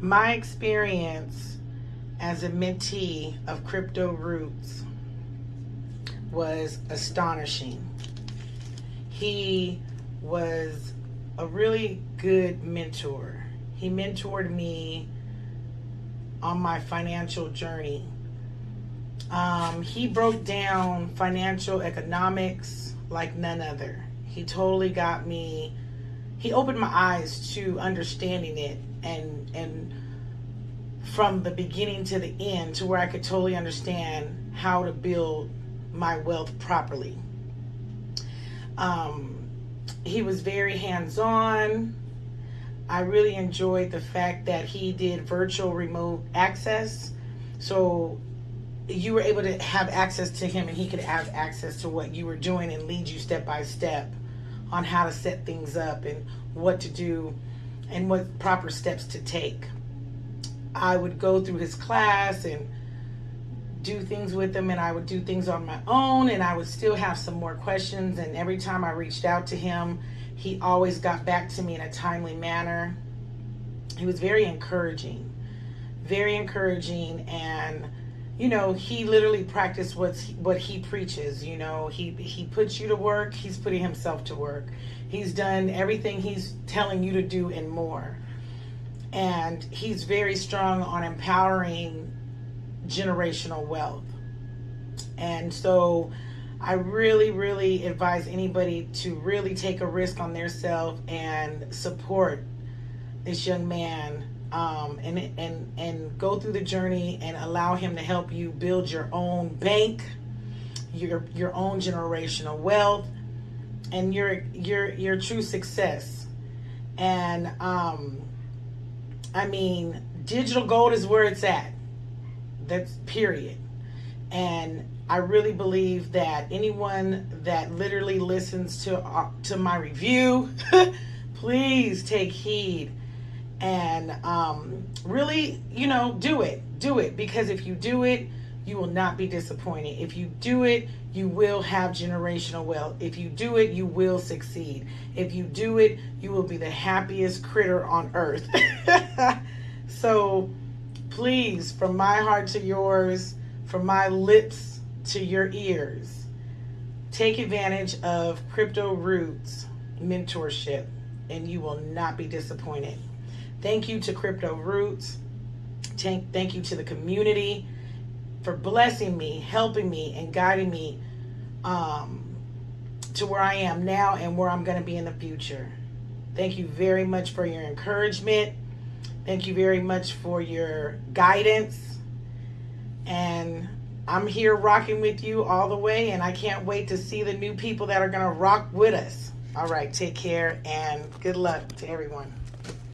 My experience as a mentee of Crypto Roots was astonishing. He was a really good mentor. He mentored me on my financial journey. Um, he broke down financial economics like none other. He totally got me, he opened my eyes to understanding it and, and from the beginning to the end to where I could totally understand how to build my wealth properly. Um, he was very hands-on. I really enjoyed the fact that he did virtual remote access. So you were able to have access to him and he could have access to what you were doing and lead you step by step on how to set things up and what to do and what proper steps to take. I would go through his class and do things with him and I would do things on my own and I would still have some more questions and every time I reached out to him he always got back to me in a timely manner. He was very encouraging, very encouraging and you know, he literally practiced what's what he preaches. You know, he he puts you to work. He's putting himself to work. He's done everything he's telling you to do and more. And he's very strong on empowering generational wealth. And so I really, really advise anybody to really take a risk on their self and support this young man um, and, and, and go through the journey and allow him to help you build your own bank, your, your own generational wealth, and your, your, your true success. And, um, I mean, digital gold is where it's at. That's period. And I really believe that anyone that literally listens to uh, to my review, please take heed and um, really, you know, do it. Do it because if you do it, you will not be disappointed. If you do it, you will have generational wealth. If you do it, you will succeed. If you do it, you will be the happiest critter on earth. so please, from my heart to yours, from my lips to your ears, take advantage of Crypto Roots mentorship and you will not be disappointed. Thank you to Crypto Roots. Thank, thank you to the community for blessing me, helping me, and guiding me um, to where I am now and where I'm going to be in the future. Thank you very much for your encouragement. Thank you very much for your guidance. And I'm here rocking with you all the way, and I can't wait to see the new people that are going to rock with us. All right, take care and good luck to everyone.